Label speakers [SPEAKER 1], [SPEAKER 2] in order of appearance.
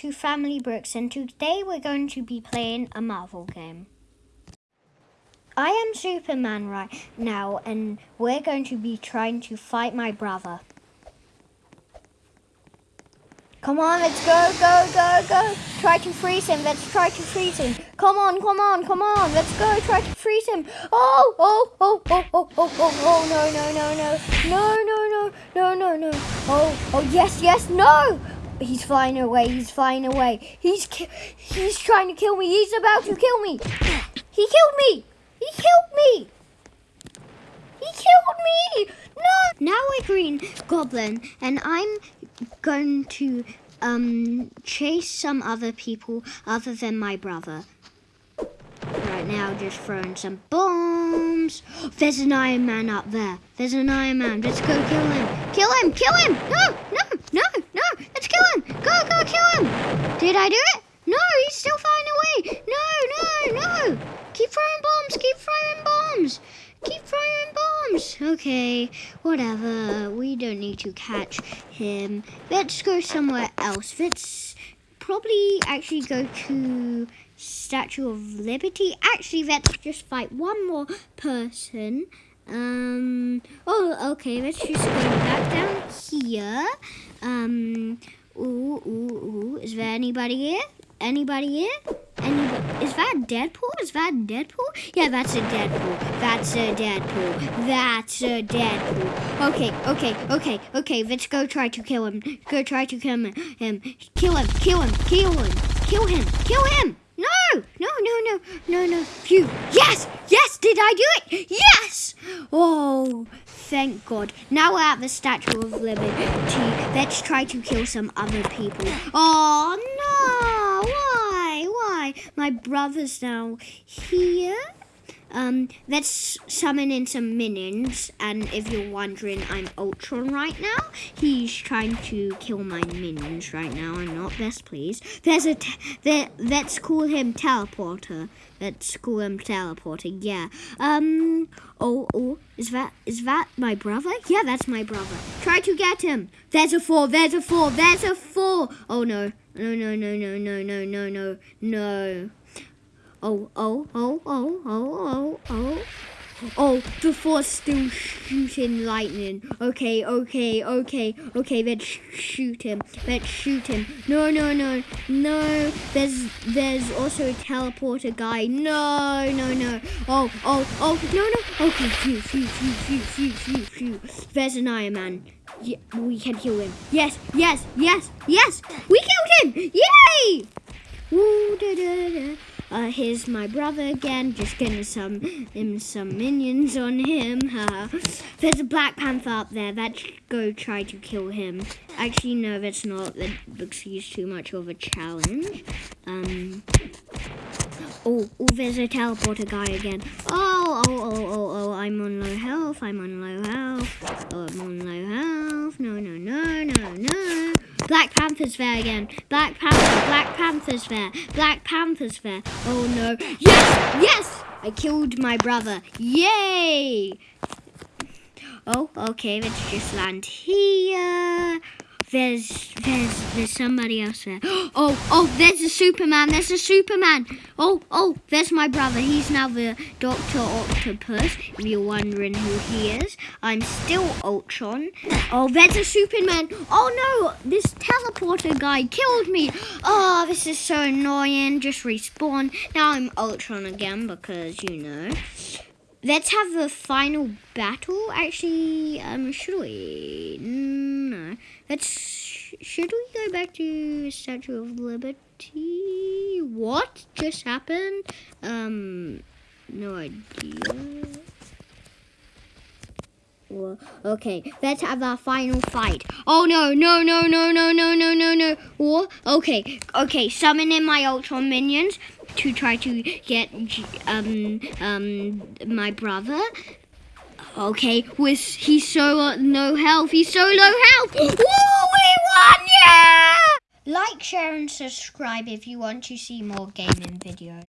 [SPEAKER 1] to Family Brooks and today we're going to be playing a Marvel game. I am Superman right now and we're going to be trying to fight my brother. Come on, let's go, go, go, go. Try to freeze him. Let's try to freeze him. Come on, come on, come on. Let's go. Try to freeze him. Oh, oh, oh, oh, oh, oh, oh, oh, no, no, no, no. No, no, no, no, no, no. Oh, oh, yes, yes, no. He's flying away. He's flying away. He's he's trying to kill me. He's about to kill me. He killed me. He killed me. He killed me. No. Now we're Green Goblin, and I'm going to um, chase some other people other than my brother. Right now, just throwing some bombs. There's an Iron Man up there. There's an Iron Man. Let's go kill him. Kill him. Kill him. No, no, no, no. Let's kill him. Go, go, kill him. Did I do it? No, he's still flying away. No, no, no. Keep throwing bombs. Keep throwing bombs. Keep throwing bombs. Okay, whatever. We don't need to catch him. Let's go somewhere else. Let's probably actually go to Statue of Liberty. Actually, let's just fight one more person. Um, oh, okay, let's just go back down here. Um, ooh, ooh, ooh. Is there anybody here? Anybody here? Anybody? Is that Deadpool? Is that Deadpool? Yeah, that's a Deadpool. That's a Deadpool. That's a Deadpool. Okay, okay, okay, okay. Let's go try to kill him. Go try to kill him. him. Kill him. Kill him. Kill him. Kill him. Kill him. No! No, no, no, no, no. Phew. Yes! Yes! Did I do it? Yes! Oh, thank God. Now we're at the Statue of Liberty. Let's try to kill some other people. Oh, no! Why? Why? My brother's now here. Um, let's summon in some minions. And if you're wondering, I'm Ultron right now. He's trying to kill my minions right now. I'm not best pleased. There's a, there, let's call him Teleporter. Let's call him Teleporter, yeah. Um, oh, oh, is that, is that my brother? Yeah, that's my brother. Try to get him. There's a Thor, there's a Thor, there's a Thor. Oh, no. No, no, no, no, no, no, no, no, no. Oh, oh, oh, oh, oh, oh, oh. Oh, the Thor's still shooting lightning. Okay, okay, okay, okay, let's shoot him. Let's shoot him. No, no, no, no. There's there's also a teleporter guy. No, no, no. Oh, oh, oh, no, no. Okay, phew, phew, phew, phew, phew, phew, phew. There's an Iron Man. Yeah, we can kill him. Yes, yes, yes, yes. We killed him. Yay! Uh, here's my brother again, just getting some him some minions on him. There's a Black Panther up there. Let's go try to kill him. Actually, no, that's not. That looks he's too much of a challenge. Um. Oh, oh, there's a teleporter guy again. Oh, oh, oh, oh, oh, I'm on low health. I'm on low health. Oh, I'm on low health. No, no, no, no, no. Black Panther's there again. Black Panther, Black Panther's there. Black Panther's there. Oh no. Yes! Yes! I killed my brother. Yay! Oh, okay, let's just land here. There's, there's, there's somebody else there. Oh, oh, there's a Superman. There's a Superman. Oh, oh, there's my brother. He's now the Doctor Octopus. If you're wondering who he is, I'm still Ultron. Oh, there's a Superman. Oh no, this teleporter guy killed me. Oh, this is so annoying. Just respawn. Now I'm Ultron again because you know. Let's have the final battle. Actually, um, should we? No. Let's. Should we go back to Statue of Liberty? What just happened? Um, no idea. Well, okay, let's have our final fight. Oh no, no, no, no, no, no, no, no, no. Okay, okay, summon in my Ultron minions to try to get um um my brother. Okay, with he's so uh, no health, he's so low health. Woo, we won, yeah! Like, share, and subscribe if you want to see more gaming videos.